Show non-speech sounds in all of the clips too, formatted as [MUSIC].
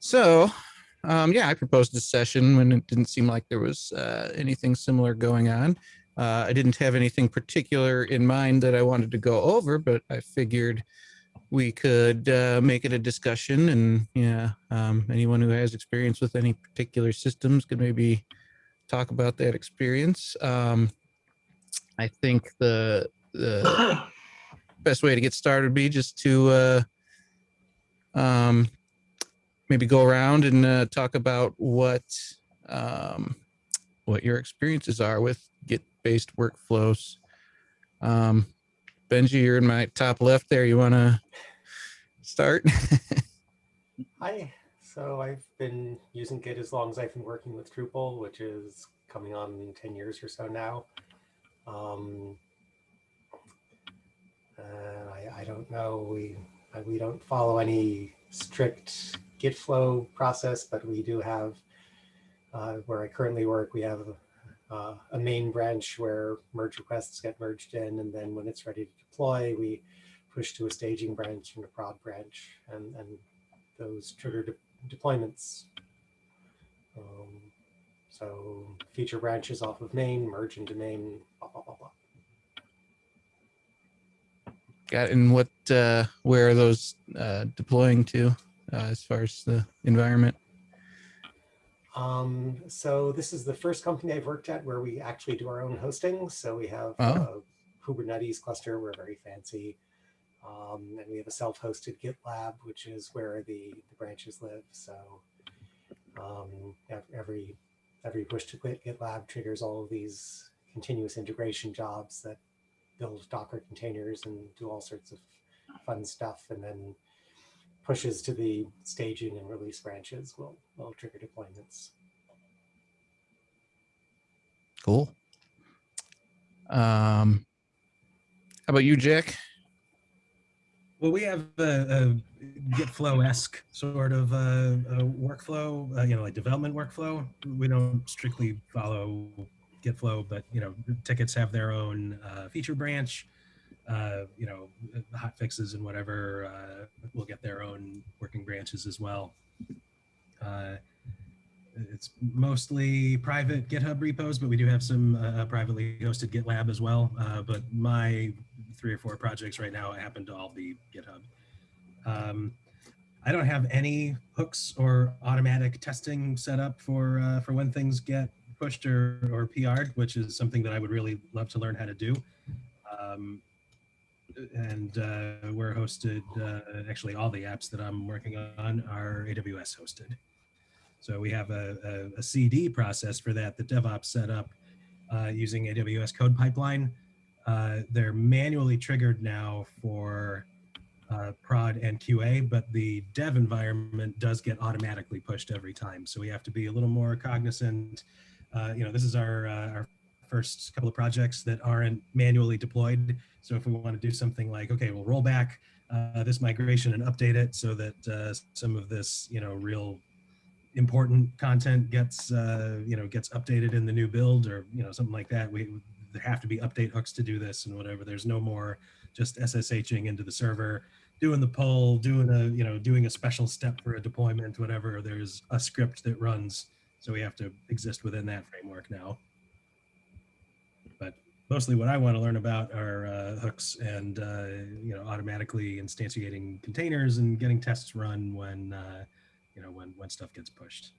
So, um, yeah, I proposed a session when it didn't seem like there was uh, anything similar going on. Uh, I didn't have anything particular in mind that I wanted to go over, but I figured we could uh, make it a discussion and yeah, um, anyone who has experience with any particular systems could maybe talk about that experience. Um, I think the, the [COUGHS] best way to get started would be just to uh, um, maybe go around and uh, talk about what um, what your experiences are with Git-based workflows. Um, Benji, you're in my top left there. You want to start? [LAUGHS] Hi. So I've been using Git as long as I've been working with Drupal, which is coming on 10 years or so now. Um, uh, I, I, don't know. We we don't follow any strict Git flow process, but we do have, uh, where I currently work, we have uh, a main branch where merge requests get merged in, and then when it's ready to deploy, we push to a staging branch and a prod branch, and, and those trigger de deployments. Um, so feature branches off of main, merge into main, blah, blah, blah, blah. Got and what, uh, where are those uh, deploying to uh, as far as the environment? Um, so this is the first company I've worked at where we actually do our own hosting. So we have Oh. a Kubernetes cluster. We're very fancy. Um, and we have a self-hosted GitLab, which is where the, the branches live. So um, every every push to quit GitLab triggers all of these continuous integration jobs that build Docker containers and do all sorts of fun stuff. And then pushes to the staging and release branches will, will trigger deployments. Cool. Um, how about you, Jack? Well, we have a, a GitFlow-esque sort of uh, a workflow, uh, you know, like development workflow. We don't strictly follow GitFlow, but you know, tickets have their own uh, feature branch. Uh, you know, hot fixes and whatever uh, will get their own working branches as well. Uh, it's mostly private GitHub repos, but we do have some uh, privately hosted GitLab as well. Uh, but my three or four projects right now happen to all be GitHub. Um, I don't have any hooks or automatic testing set up for uh, for when things get pushed or, or PR'd, which is something that I would really love to learn how to do. Um, and uh, we're hosted, uh, actually all the apps that I'm working on are AWS hosted. So we have a, a, a CD process for that that DevOps set up uh, using AWS CodePipeline. Uh, they're manually triggered now for uh, prod and QA, but the dev environment does get automatically pushed every time. So we have to be a little more cognizant. Uh, you know, this is our, our first couple of projects that aren't manually deployed. So if we want to do something like, okay, we'll roll back uh, this migration and update it so that uh, some of this, you know, real important content gets, uh, you know, gets updated in the new build or, you know, something like that. We there have to be update hooks to do this and whatever. There's no more just SSHing into the server, doing the pull, doing a, you know, doing a special step for a deployment, whatever. There's a script that runs. So we have to exist within that framework now mostly what I want to learn about are uh, hooks and uh, you know automatically instantiating containers and getting tests run when uh, you know when when stuff gets pushed.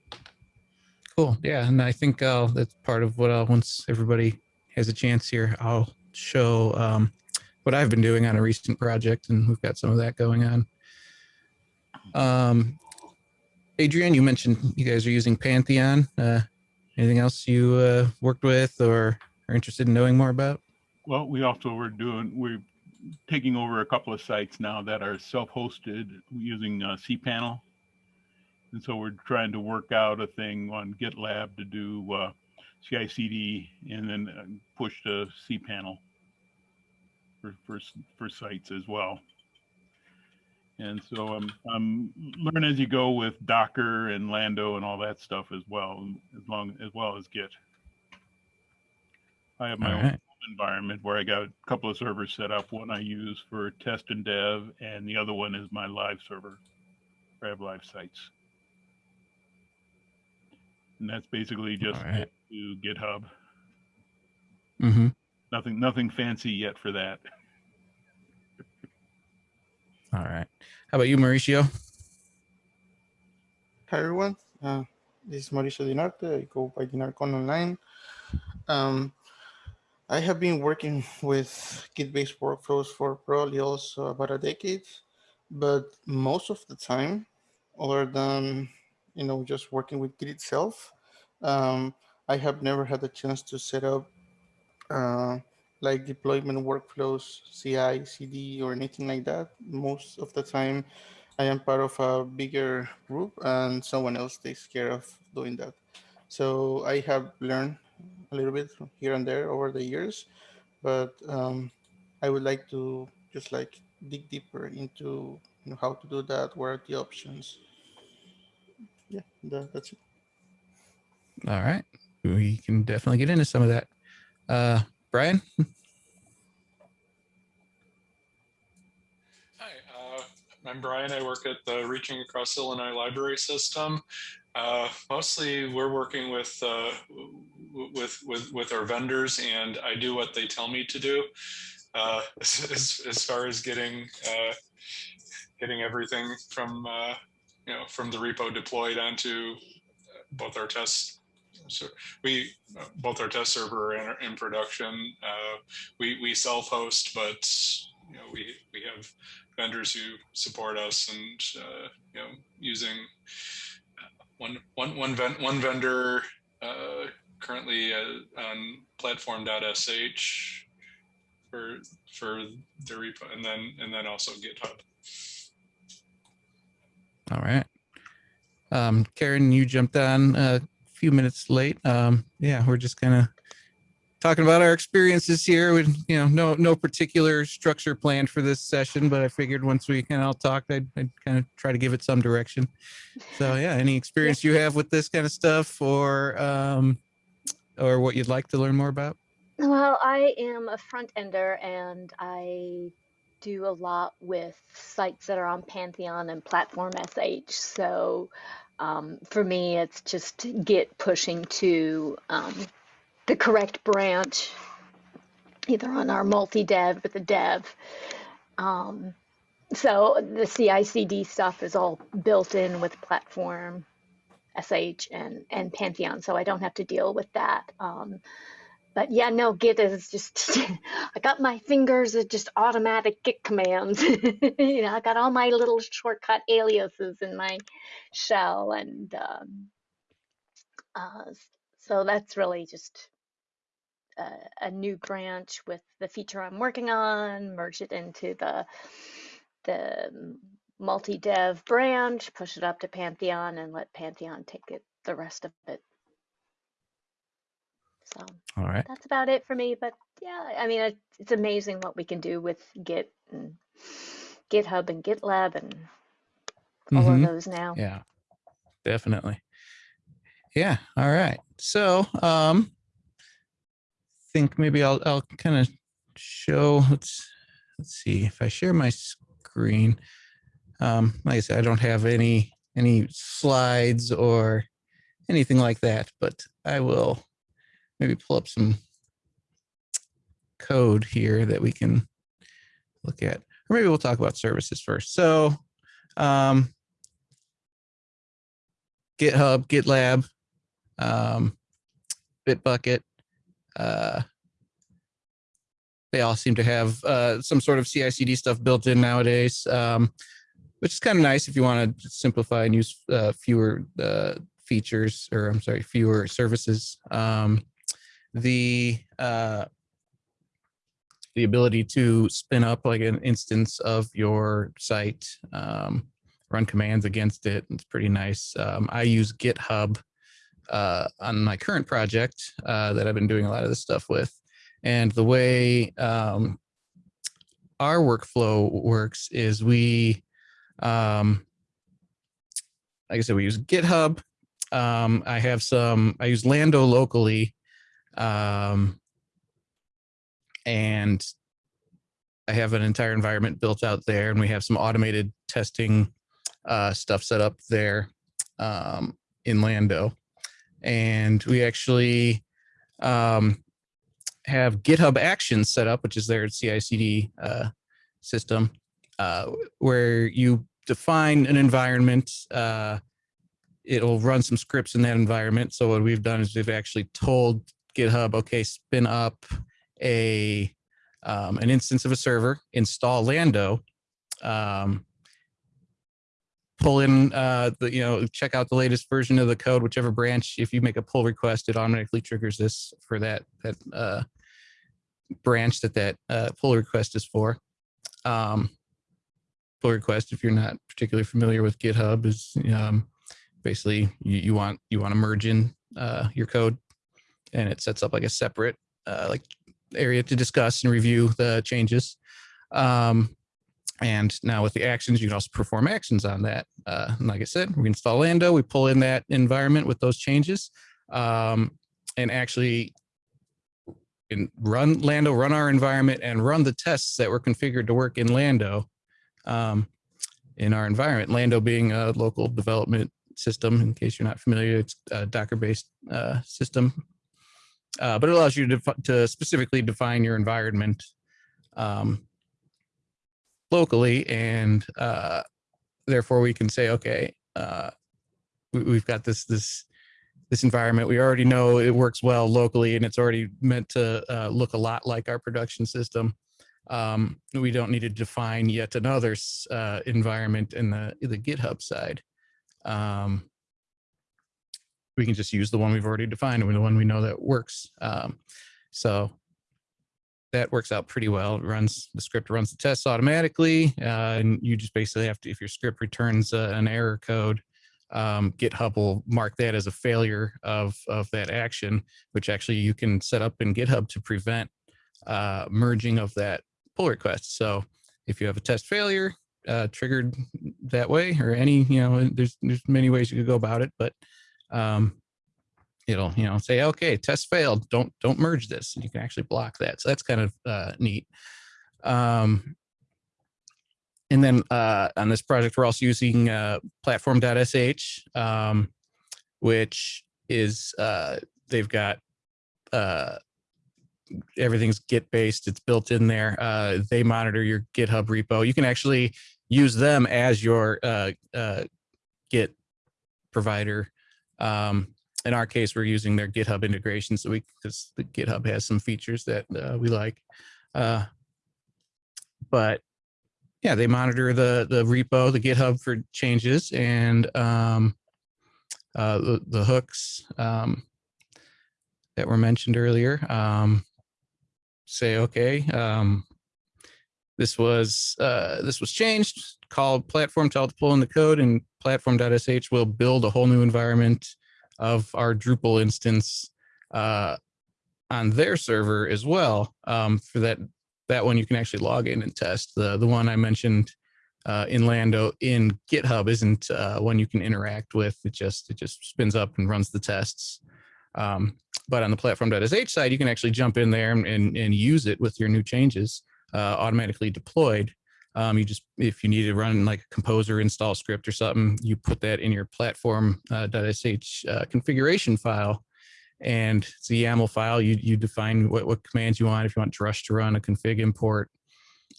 Cool. Yeah, and I think uh, that's part of what I'll, once everybody has a chance here, I'll show um, what I've been doing on a recent project, and we've got some of that going on. Um, Adrian, you mentioned you guys are using Pantheon. Uh, anything else you uh, worked with or are interested in knowing more about? Well, we also were doing, we're taking over a couple of sites now that are self-hosted using uh, cPanel. And so we're trying to work out a thing on GitLab to do uh, CI/CD and then uh, push to cPanel for, for, for sites as well. And so I'm, I'm learn as you go with Docker and Lando and all that stuff as well, as long as well as Git. I have my All own right. environment where I got a couple of servers set up. One I use for test and dev, and the other one is my live server. I have live sites. And that's basically just All right. to GitHub. Mm-hmm. Nothing, nothing fancy yet for that. [LAUGHS] All right. How about you, Mauricio? Hi everyone, uh, this is Mauricio Dinarte. I go by Dinarcon online. Um, I have been working with Git-based workflows for probably also about a decade, but most of the time, other than you know just working with Git itself, um, I have never had the chance to set up uh, like deployment workflows, CI, CD, or anything like that. Most of the time, I am part of a bigger group and someone else takes care of doing that. So I have learned a little bit here and there over the years, but um, I would like to just like dig deeper into you know, how to do that, what are the options. Yeah, that, that's it. All right. We can definitely get into some of that. Uh, Brian? Hi, uh, I'm Brian. I work at the Reaching Across Illinois Library System. Uh, mostly, we're working with, uh, with with with our vendors, and I do what they tell me to do. Uh, [LAUGHS] as, as far as getting uh, getting everything from uh, you know from the repo deployed onto both our tests. So we both our test server and in production. Uh, we we self-host, but you know we we have vendors who support us and uh, you know using one one one one vendor uh, currently uh, on platform.sh for for the repo and then and then also GitHub. All right. Um, Karen, you jumped on a few minutes late. Um, yeah, we're just of talking about our experiences here with, you know, no, no particular structure planned for this session, but I figured once we kind of all talked, I'd, I'd kind of try to give it some direction. So [LAUGHS] yeah, any experience you have with this kind of stuff or, um, or what you'd like to learn more about? Well, I am a front ender and I do a lot with sites that are on Pantheon and Platform SH. So um, for me, it's just Git pushing to um, the correct branch, either on our multi dev with the dev. Um, so the CI CD stuff is all built in with Platform SH and, and Pantheon. So I don't have to deal with that. Um, but yeah, no, Git is just, [LAUGHS] I got my fingers are just automatic Git commands. [LAUGHS] you know, I got all my little shortcut aliases in my shell. And um, uh, so that's really just a, a new branch with the feature I'm working on, merge it into the, the multi-dev branch, push it up to Pantheon and let Pantheon take it, the rest of it. So All right. that's about it for me. But yeah, I mean, it, it's amazing what we can do with Git and GitHub and GitLab and all Mhm. of those now. Yeah, definitely. Yeah. All right. So, um, think maybe I'll I'll kind of show. Let's let's see if I share my screen. Um, like I said, I don't have any any slides or anything like that, but I will maybe pull up some code here that we can look at. Or maybe we'll talk about services first. So, um, GitHub, GitLab, um, Bitbucket. Uh, they all seem to have uh, some sort of CI/CD stuff built in nowadays, um, which is kind of nice if you want to simplify and use uh, fewer uh, features, or I'm sorry, fewer services. Um, the uh, the ability to spin up like an instance of your site um, run commands against it. It's pretty nice. Um, I use GitHub uh, on my current project uh, that I've been doing a lot of this stuff with. And the way um, our workflow works is we, um, like I said, we use GitHub. Um, I have some, I use Lando locally. Um, and I have an entire environment built out there and we have some automated testing uh, stuff set up there um, in Lando. And we actually um, have GitHub Actions set up, which is their CI/CD uh, system, uh, where you define an environment. Uh, it'll run some scripts in that environment. So what we've done is we've actually told GitHub, okay, spin up a um, an instance of a server, install Lando, um, pull in uh, the, you know, check out the latest version of the code, whichever branch. If you make a pull request, it automatically triggers this for that that uh, branch that that uh, pull request is for. Um, pull request, if you're not particularly familiar with GitHub, is um, basically you, you want you want to merge in uh, your code, and it sets up like a separate uh, like area to discuss and review the changes. Um, and now with the actions, you can also perform actions on that. Uh, like I said, we install Lando, we pull in that environment with those changes, um, and actually in run Lando, run our environment and run the tests that were configured to work in Lando um, in our environment. Lando being a local development system, in case you're not familiar, it's a Docker-based uh, system uh, but it allows you to, to specifically define your environment um, locally and uh, therefore we can say okay uh, we, have got this this this environment. We already know it works well locally and it's already meant to uh, look a lot like our production system. Um, we don't need to define yet another uh, environment in the the github side. Um, we can just use the one we've already defined and the one we know that works. Um, so that works out pretty well. It runs the script runs the tests automatically, uh, and you just basically have to if your script returns uh, an error code, um, GitHub will mark that as a failure of of that action, which actually you can set up in GitHub to prevent uh, merging of that pull request. So if you have a test failure uh, triggered that way, or any you know, there's there's many ways you could go about it, but um, it'll you know say okay test failed. Don't don't merge this. And you can actually block that. So that's kind of uh, neat. Um, and then uh, on this project we're also using uh, platform.sh um, which is uh, they've got uh, everything's git based it's built in there. Uh, they monitor your github repo. You can actually use them as your git provider. Um, in our case, we're using their GitHub integration, so we because the GitHub has some features that uh, we like. Uh, but yeah, they monitor the the repo, the GitHub for changes, and um, uh, the, the hooks um, that were mentioned earlier. Um, say okay, um, this was uh, this was changed. Call platform, to pull in the code, and platform.sh will build a whole new environment of our Drupal instance uh, on their server as well. Um, for that that one, you can actually log in and test. The the one I mentioned uh, in Lando in GitHub isn't uh, one you can interact with. It just it just spins up and runs the tests. Um, but on the platform.sh side, you can actually jump in there and, and, and use it with your new changes uh, automatically deployed. Um, you just, if you need to run like a composer install script or something, you put that in your platform.sh uh, uh, configuration file and it's a YAML file. You, you define what, what commands you want, if you want Drush to run a config import,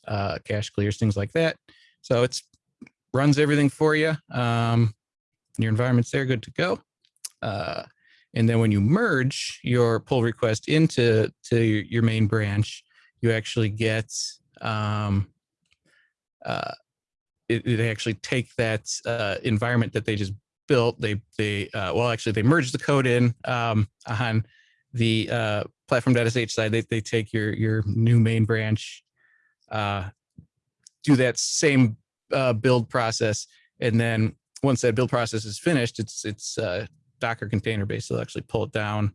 uh, cache clears, things like that. So it's runs everything for you. Um, your environment's there, good to go. Uh, and then when you merge your pull request into to your main branch, you actually get um, uh, it, it actually take that uh, environment that they just built. They they uh, well actually they merge the code in um, on the uh, platform.sh side. They they take your your new main branch, uh, do that same uh, build process, and then once that build process is finished, it's it's uh, Docker container based. They'll actually pull it down,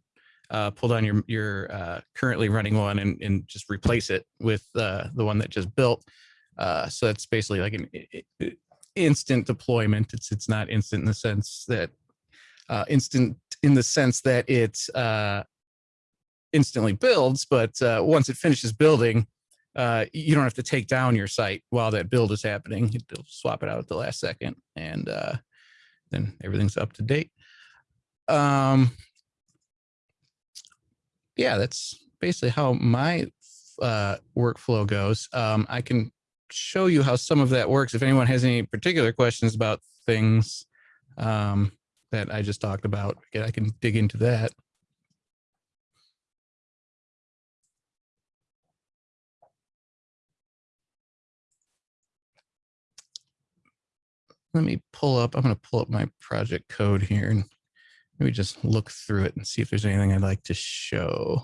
uh, pull down your your uh, currently running one, and and just replace it with uh, the one that just built. Uh, so it's basically like an instant deployment. It's it's not instant in the sense that uh, instant in the sense that it uh, instantly builds, but uh, once it finishes building, uh, you don't have to take down your site while that build is happening. You'll swap it out at the last second, and then everything's up to date. Um, yeah, that's basically how my uh, workflow goes. Um, I can show you how some of that works. If anyone has any particular questions about things um, that I just talked about, I can dig into that. Let me pull up, I'm going to pull up my project code here and maybe just look through it and see if there's anything I'd like to show.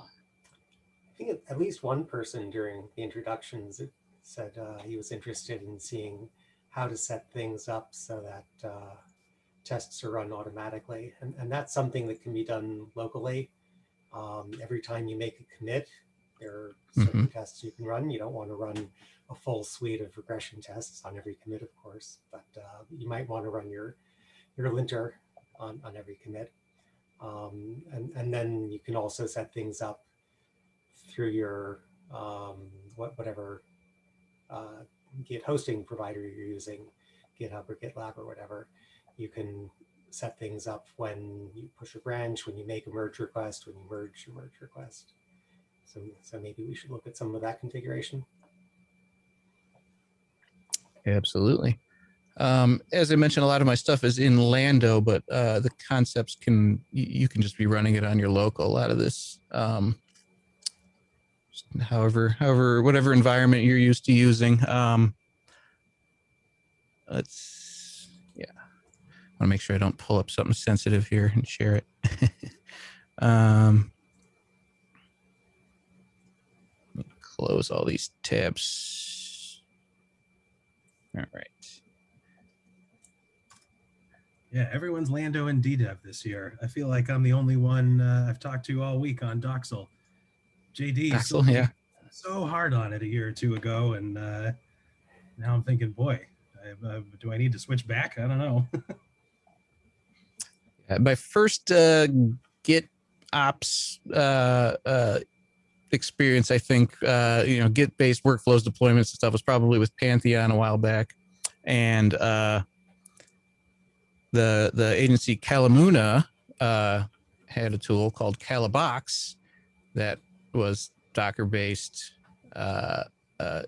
I think at least one person during the introductions said uh, he was interested in seeing how to set things up so that uh, tests are run automatically. And, and that's something that can be done locally. Um, every time you make a commit, there are certain tests you can run. You don't want to run a full suite of regression tests on every commit, of course, but uh, you might want to run your, your linter on, on every commit. Um, and, and then you can also set things up through your um, what, whatever uh, Git hosting provider you're using, GitHub or GitLab or whatever. You can set things up when you push a branch, when you make a merge request, when you merge your merge request. So, so maybe we should look at some of that configuration. Absolutely. Um, as I mentioned, a lot of my stuff is in Lando, but uh, the concepts can, you, you can just be running it on your local. A lot of this, um, however, however, whatever environment you're used to using. Um, let's, yeah, I want to make sure I don't pull up something sensitive here and share it. [LAUGHS] um, close all these tabs. All right. Yeah, everyone's Lando and DDEV this year. I feel like I'm the only one uh, I've talked to all week on Docksal. JD sold me yeah. so hard on it a year or two ago, and uh, now I'm thinking, boy, I, uh, do I need to switch back? I don't know. [LAUGHS] My first uh, Git ops uh, uh, experience, I think, uh, you know, Git based workflows, deployments and stuff was probably with Pantheon a while back. And uh, the, the agency Kalamuna uh, had a tool called Kalabox that was Docker based uh, uh,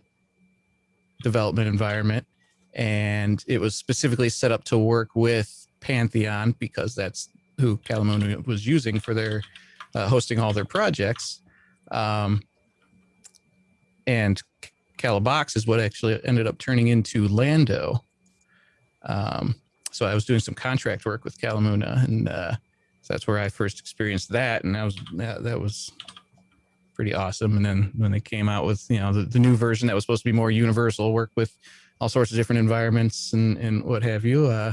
development environment. And it was specifically set up to work with Pantheon because that's who Kalamuna was using for their uh, hosting all their projects. Um, and Kalabox is what actually ended up turning into Lando. Um, so I was doing some contract work with Kalamuna, and uh, so that's where I first experienced that, and that was that, that was pretty awesome. And then when they came out with you know the, the new version that was supposed to be more universal, work with all sorts of different environments and and what have you. Uh,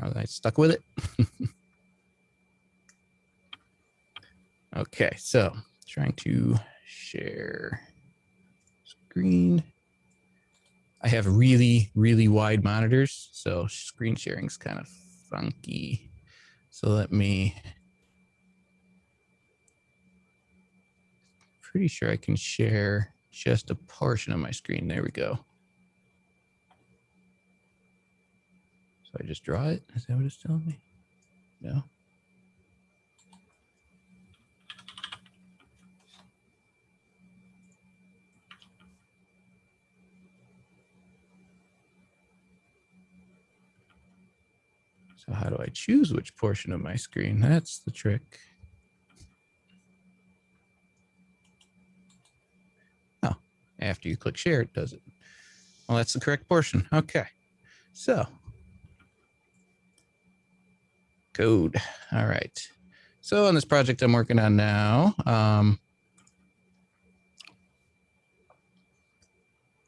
I stuck with it. [LAUGHS] okay, so trying to share screen. I have really, really wide monitors, so screen sharing is kind of funky. So let me, pretty sure I can share just a portion of my screen. There we go. So I just draw it. Is that what it's telling me? No. So how do I choose which portion of my screen? That's the trick. After you click share, it does it. Well, that's the correct portion. Okay. So code. All right. So on this project I'm working on now, um,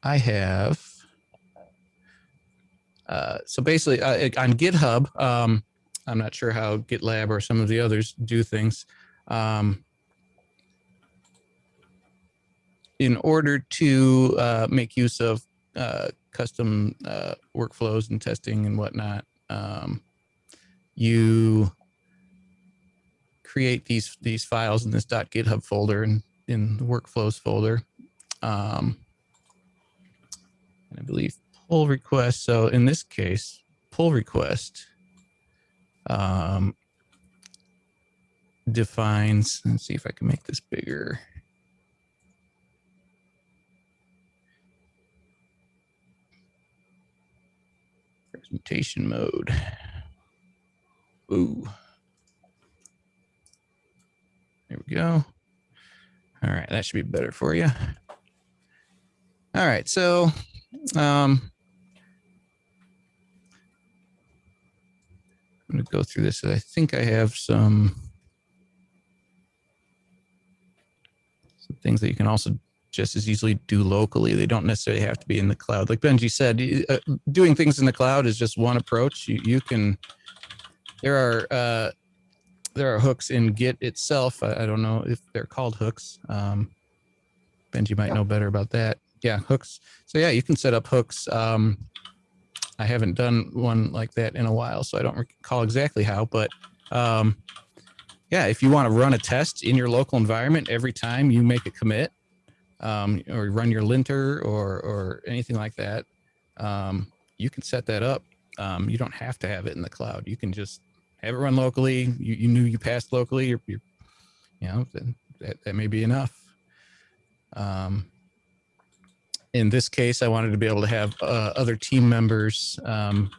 I have, uh, so basically uh, on GitHub, um, I'm not sure how GitLab or some of the others do things. Um, in order to uh, make use of uh, custom uh, workflows and testing and whatnot, um, you create these these files in this dot .github folder and in the workflows folder. Um, and I believe pull request. So in this case, pull request um, defines, let's see if I can make this bigger. Presentation mode. Ooh. There we go. All right, that should be better for you. All right, so um, I'm going to go through this. I think I have some some things that you can also just as easily do locally. They don't necessarily have to be in the cloud. Like Benji said, uh, doing things in the cloud is just one approach. You, you can, there are, uh, there are hooks in Git itself. I, I don't know if they're called hooks. Um, Benji might Yeah. know better about that. Yeah, hooks. So yeah, you can set up hooks. Um, I haven't done one like that in a while, so I don't recall exactly how, but um, yeah, if you want to run a test in your local environment every time you make a commit, um, or run your linter or or anything like that, um, you can set that up. Um, you don't have to have it in the cloud. You can just have it run locally. You, you knew you passed locally. You're, you're you know, that, that may be enough. Um, in this case, I wanted to be able to have uh, other team members um,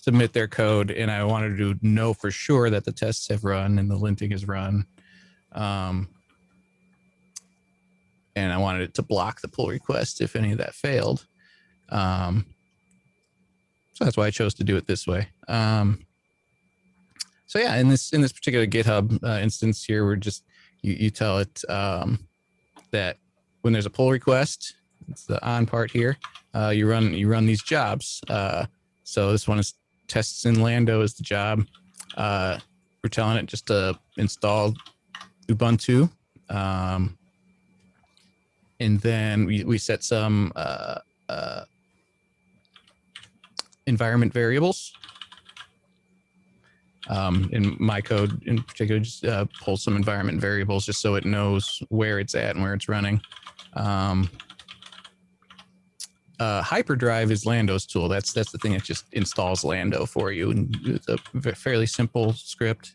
submit their code, and I wanted to know for sure that the tests have run and the linting is run. Um, and I wanted it to block the pull request if any of that failed. Um, so that's why I chose to do it this way. Um, so yeah, in this in this particular GitHub uh, instance here, we're just you, you tell it um, that when there's a pull request, it's the on part here. Uh, you run you run these jobs. Uh, so this one is tests in Lando is the job. Uh, we're telling it just to install Ubuntu. Um, and then we, we set some uh, uh, environment variables. Um, in my code in particular, just uh, pull some environment variables just so it knows where it's at and where it's running. Um, uh, Hyperdrive is Lando's tool. That's that's the thing that just installs Lando for you, and it's a fairly simple script.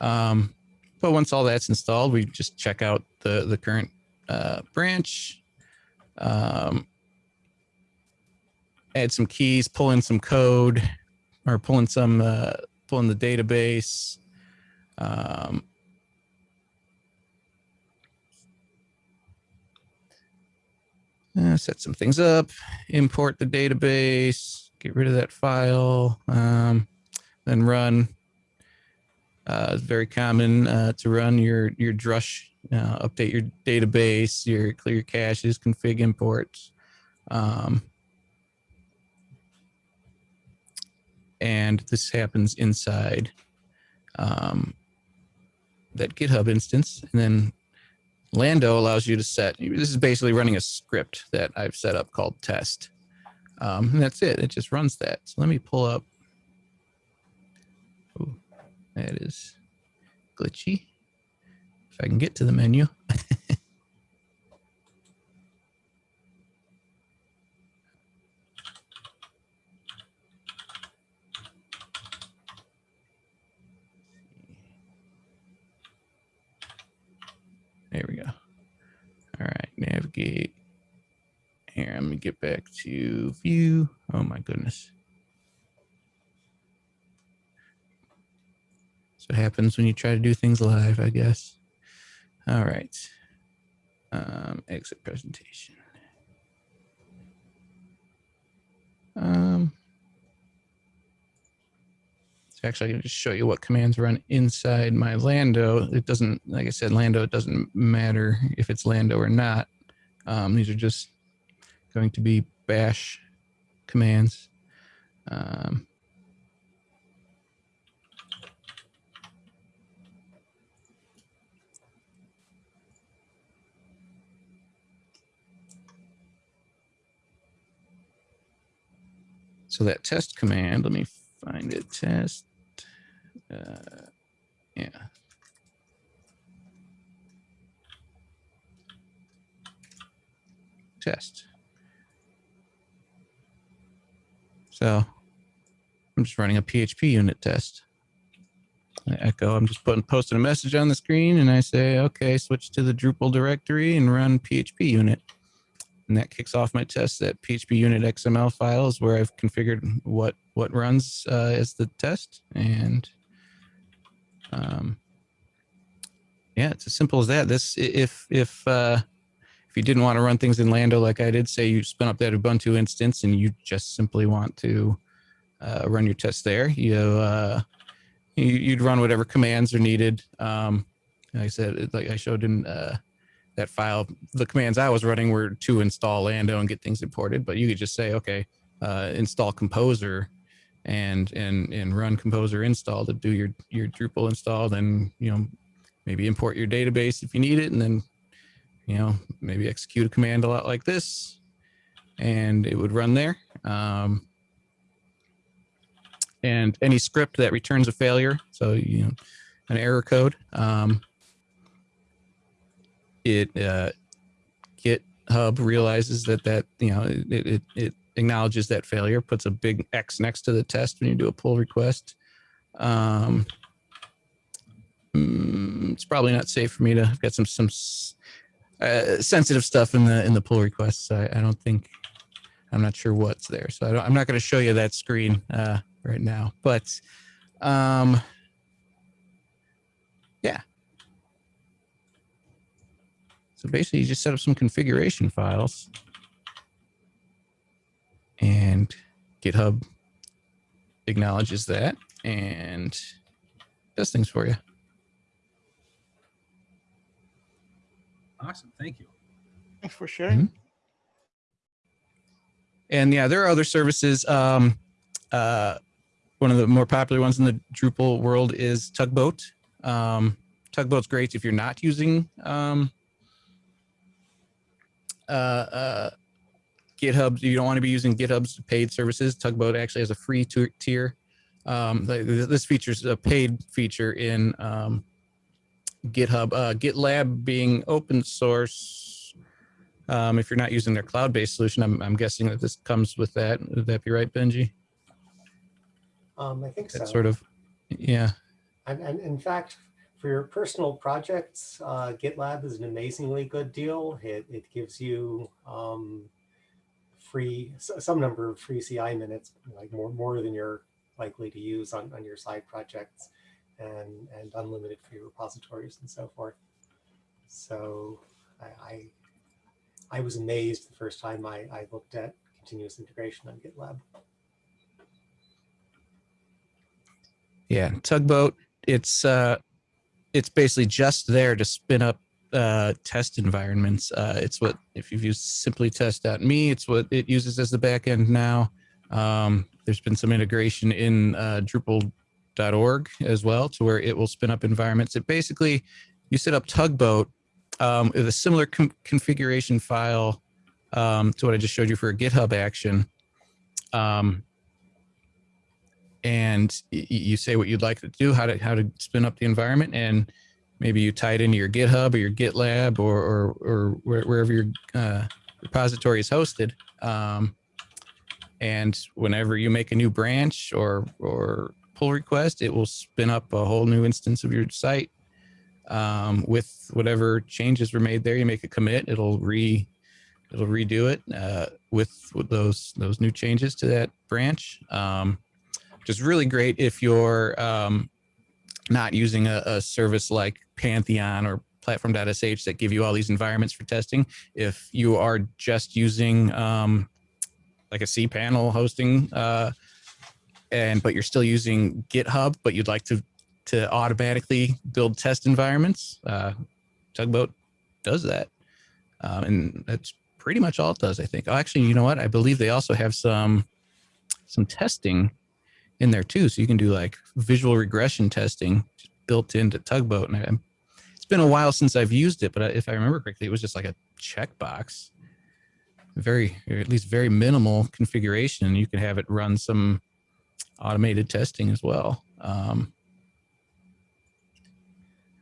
Um, but once all that's installed, we just check out the the current uh, branch, um, add some keys, pull in some code, or pull in some uh, pull in the database. Um, uh, set some things up, import the database, get rid of that file, um, then run. Uh, it's very common uh, to run your your drush, uh, update your database, your clear caches, config imports. Um, and this happens inside um, that GitHub instance. And then Lando allows you to set, this is basically running a script that I've set up called test. Um, and that's it. It just runs that. So let me pull up. That is glitchy. If I can get to the menu. [LAUGHS] There we go. All right, navigate. Here, let me get back to view. Oh my goodness. It happens when you try to do things live, I guess. All right. Um, exit presentation. Um, so actually, I can just show you what commands run inside my Lando. It doesn't, like I said, Lando, it doesn't matter if it's Lando or not. Um, these are just going to be bash commands. Um, so that test command, let me find it, test. Uh, yeah. Test. So I'm just running a PHPUnit test. I echo. I'm just putting posting a message on the screen, and I say, okay, switch to the Drupal directory and run PHPUnit. And that kicks off my test. That PHPUnit XML file is where I've configured what what runs uh, as the test, and um, yeah, it's as simple as that. This if if uh, if you didn't want to run things in Lando like I did, say you spin up that Ubuntu instance and you just simply want to uh, run your test there, you uh, you- you'd run whatever commands are needed. Um, like I said, like I showed in uh, that file, the commands I was running were to install Lando and get things imported, but you could just say, okay, uh, install Composer and and and run Composer install to do your your Drupal install. Then you know maybe import your database if you need it, and then you know maybe execute a command a lot like this, and it would run there. Um, and any script that returns a failure, so you know an error code, um, it uh, GitHub realizes that that you know it, it it acknowledges that failure, puts a big X next to the test when you do a pull request. Um, mm, it's probably not safe for me to I've got some some uh, sensitive stuff in the in the pull requests. I, I don't think I'm not sure what's there, so I I'm not going to show you that screen uh, right now. But um, yeah. So basically, you just set up some configuration files, and GitHub acknowledges that and does things for you. Awesome. Thank you. Thanks for sharing. And yeah, there are other services. Um, uh, one of the more popular ones in the Drupal world is Tugboat. Um, Tugboat's great if you're not using um, uh, uh, GitHub. You don't want to be using GitHub's paid services. Tugboat actually has a free tier. Um, th- th- this feature's a paid feature in um, GitHub. Uh, GitLab being open source. Um, if you're not using their cloud-based solution, I'm, I'm guessing that this comes with that. Would that be right, Benji? Um, I think so. Sort of, yeah. And, and in fact, for your personal projects, uh, GitLab is an amazingly good deal. It, it gives you um, free, some number of free CI minutes, like more, more than you're likely to use on, on your side projects and, and unlimited free repositories and so forth. So I, I, I was amazed the first time I, I looked at continuous integration on GitLab. Yeah, tugboat. It's uh, it's basically just there to spin up uh, test environments. Uh, it's what if you've used simplytest.me, it's what it uses as the backend now. Um, there's been some integration in uh, Drupal.org as well, to where it will spin up environments. It basically you set up tugboat um, with a similar configuration file um, to what I just showed you for a GitHub action. Um, and you say what you'd like to do, how to how to spin up the environment, and maybe you tie it into your GitHub or your GitLab or or, or wherever your uh, repository is hosted. Um, and whenever you make a new branch or or pull request, it will spin up a whole new instance of your site um, with whatever changes were made there. You make a commit, it'll re it'll redo it uh, with with those those new changes to that branch. Um, which is really great if you're um, not using a, a service like Pantheon or platform.sh that give you all these environments for testing. If you are just using um, like a cPanel hosting uh, and but you're still using GitHub, but you'd like to to automatically build test environments, uh, Tugboat does that. Um, and that's pretty much all it does, I think. Oh, actually, you know what? I believe they also have some some testing in there too. So you can do like visual regression testing built into Tugboat. And I, it's been a while since I've used it, but if I remember correctly, it was just like a checkbox, very, or at least very minimal configuration. You can have it run some automated testing as well. Um,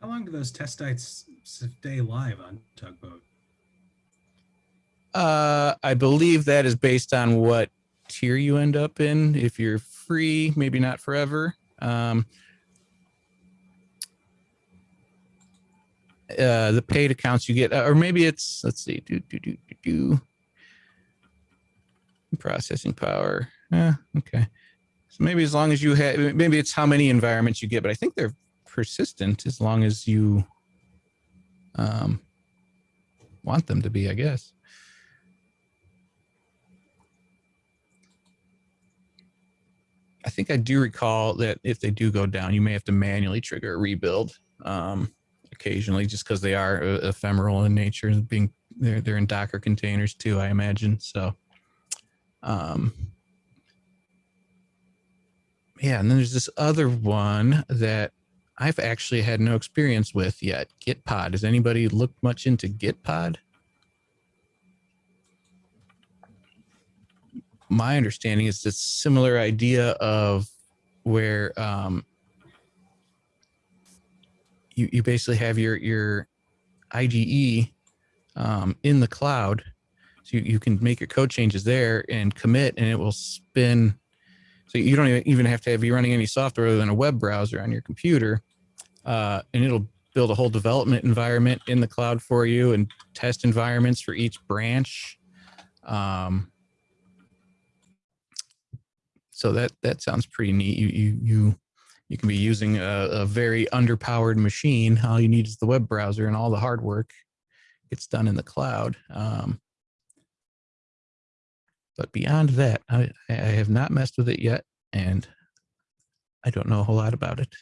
How long do those test sites stay live on Tugboat? Uh, I believe that is based on what tier you end up in. If you're free, maybe not forever. Um, uh, the paid accounts you get, uh, or maybe it's, let's see, do, do, do, do, do. Processing power. Eh, okay. So maybe as long as you have, maybe it's how many environments you get, but I think they're persistent as long as you um, want them to be, I guess. I think I do recall that if they do go down, you may have to manually trigger a rebuild um, occasionally, just because they are uh, ephemeral in nature, and being they're they're in Docker containers too, I imagine. So, um, yeah, and then there's this other one that I've actually had no experience with yet. Gitpod. Has anybody looked much into Gitpod? My understanding is this similar idea of where um, you you basically have your your IDE um, in the cloud, so you, you can make your code changes there and commit, and it will spin. So you don't even have to have you running any software other than a web browser on your computer, uh, and it'll build a whole development environment in the cloud for you and test environments for each branch. Um, so that that sounds pretty neat. You you you you can be using a, a very underpowered machine. All you need is the web browser, and all the hard work gets done in the cloud. Um, but beyond that, I, I have not messed with it yet, and I don't know a whole lot about it.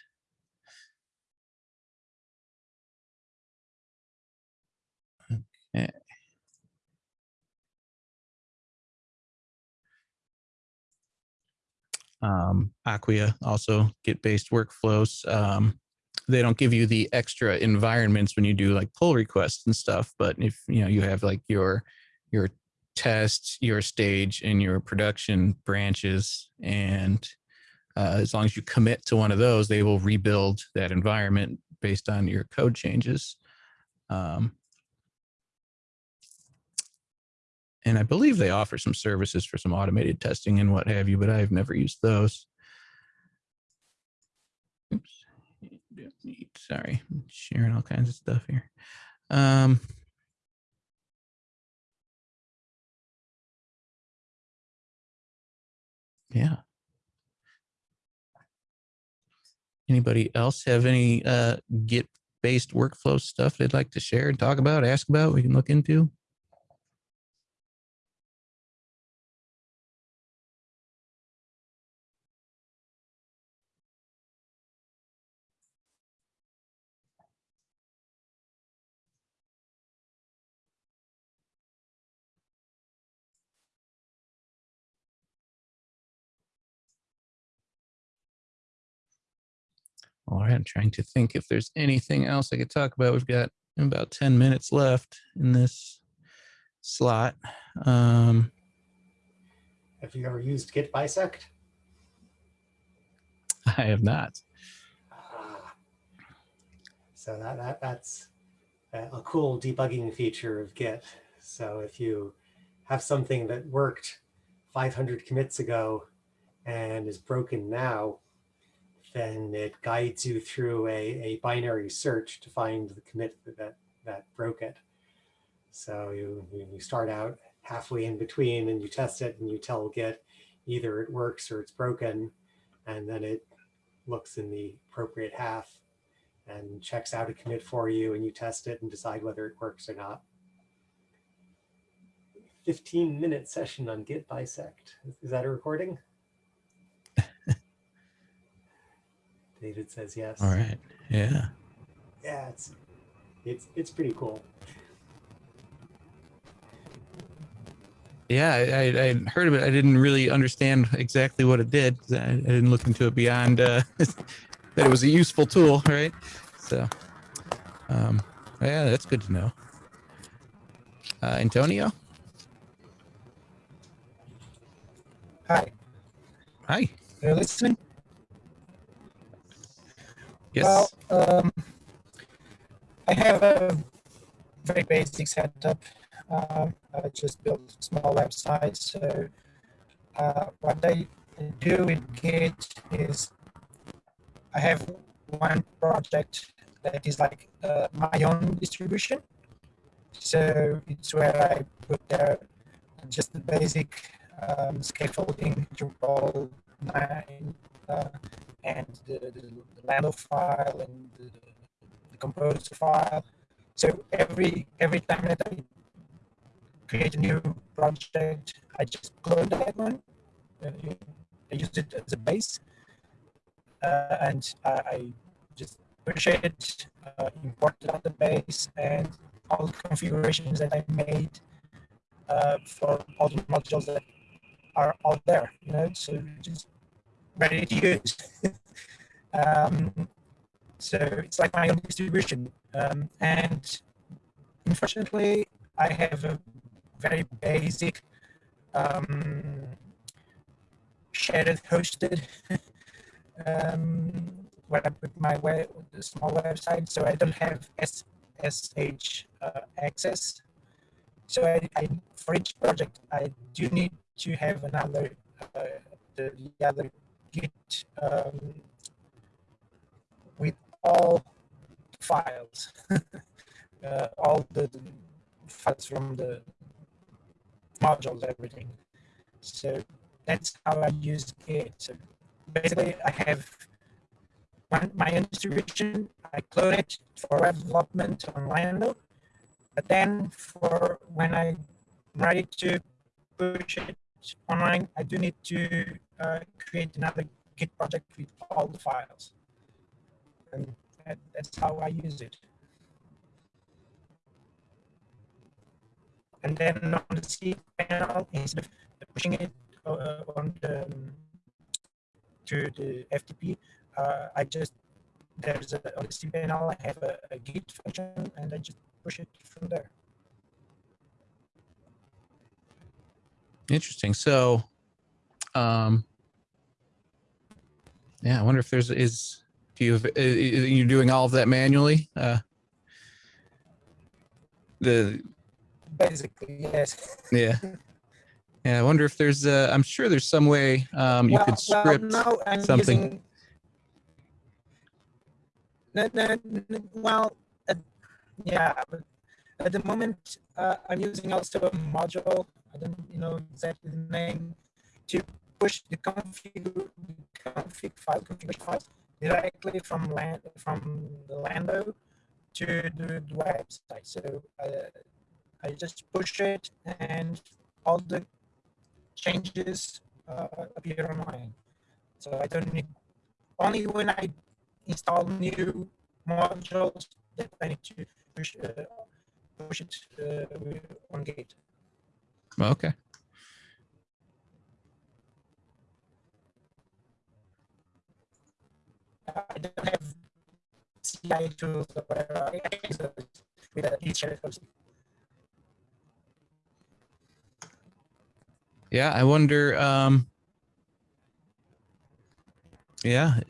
Okay. Um, Acquia also Git-based workflows. Um, they don't give you the extra environments when you do like pull requests and stuff, but if you know you have like your your test, your stage, and your production branches, and uh, as long as you commit to one of those, they will rebuild that environment based on your code changes. Um, and I believe they offer some services for some automated testing and what have you, but I've never used those. Oops, sorry, I'm sharing all kinds of stuff here. Um, yeah. Anybody else have any uh, Git based workflow stuff they'd like to share and talk about, ask about, we can look into? All right, I'm trying to think if there's anything else I could talk about. We've got about 10 minutes left in this slot. Um, Have you ever used Git bisect? [LAUGHS] I have not. Ah. So that, that that's a a cool debugging feature of Git. So if you have something that worked 500 commits ago and is broken now, then it guides you through a, a binary search to find the commit that, that broke it. So you, you start out halfway in between and you test it and you tell Git either it works or it's broken. And then it looks in the appropriate half and checks out a commit for you and you test it and decide whether it works or not. 15 minute session on Git bisect. Is that a recording? David says yes. All right. Yeah. Yeah, it's it's it's pretty cool. Yeah, I, I, I heard of it. I didn't really understand exactly what it did. I, I didn't look into it beyond uh, [LAUGHS] that it was a useful tool, right? So, um, yeah, that's good to know. Uh, Antonio, Hi, hi. are you listening? Yes. Well, um, I have a very basic setup. Um, I just built small website. So uh, what I do with Git is I have one project that is like uh, my own distribution. So it's where I put there just the basic um, scaffolding, Drupal 9, uh, and the, the, the file and the, the composer file. So every every time that I create a new project, I just clone that one. Uh, I use it as a base, uh, and I, I just push it, uh, import the database, and all the configurations that I made uh, for all the modules that are out there. You know, so just ready to use. um, so it's like my own distribution, um, and unfortunately, I have a very basic um, shared hosted [LAUGHS] um, where I put my web, small website. So I don't have SSH uh, access. So I, I, for each project, I do need to have another, uh, the, the other Git um, with all files, [LAUGHS] uh, all the, the files from the modules, everything. So that's how I use Git. So basically, I have my own distribution. I clone it for development on Lando, but then for when I'm ready to push it online, I do need to uh, create another Git project with all the files. And that, that's how I use it. And then on the C panel, instead of pushing it uh, on the to the FTP, uh, I just there's a on the cPanel I have a, a Git function and I just push it from there. Interesting. So, um, yeah, I wonder if there's is do you have, uh, you're doing all of that manually? Uh, the Basically, yes. yeah. Yeah, I wonder if there's uh I'm sure there's some way um you well, could well, script no, I'm something. Using, no, no, no, well, uh, yeah, but at the moment uh, I'm using also a module. I don't you know exactly the name to push the config config file configuration files directly from land from the Lando to the, the website. So uh, I just push it and all the changes uh, appear online. So I don't need, only when I install new modules that I need to push, uh, push it uh, on Git. Okay. I don't have CI tools or whatever. I use those with hosting. Yeah, I wonder um yeah.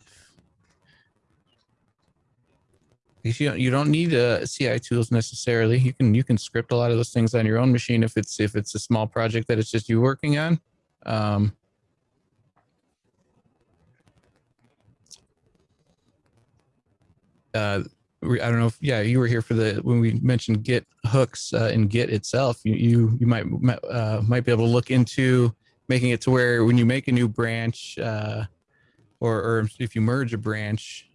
You you don't need uh, CI tools necessarily. You can you can script a lot of those things on your own machine if it's if it's a small project that it's just you working on. Um, uh, I don't know if yeah you were here for the when we mentioned Git hooks uh, in Git itself. You you you might might, uh, might be able to look into making it to where when you make a new branch uh, or or if you merge a branch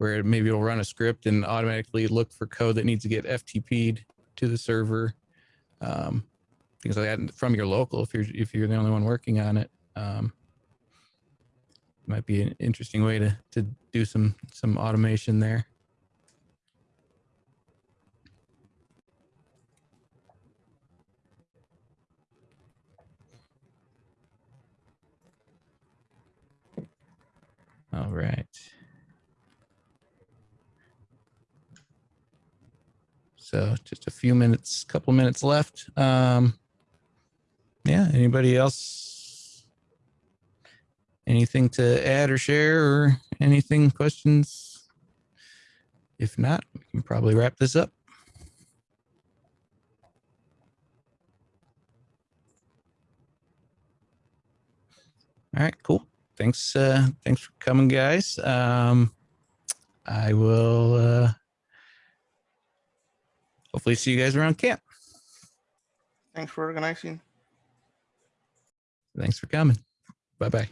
where maybe it'll run a script and automatically look for code that needs to get FTP'd to the server. Um, things like that from your local if you're if you're the only one working on it. Um, might be an interesting way to to do some some automation there. All right. So just a few minutes, couple minutes left. Um, yeah, anybody else? Anything to add or share or anything, questions? If not, we can probably wrap this up. All right, cool. Thanks, uh, thanks for coming, guys. Um, I will uh, hopefully see you guys around camp. Thanks for organizing. Thanks for coming. Bye bye.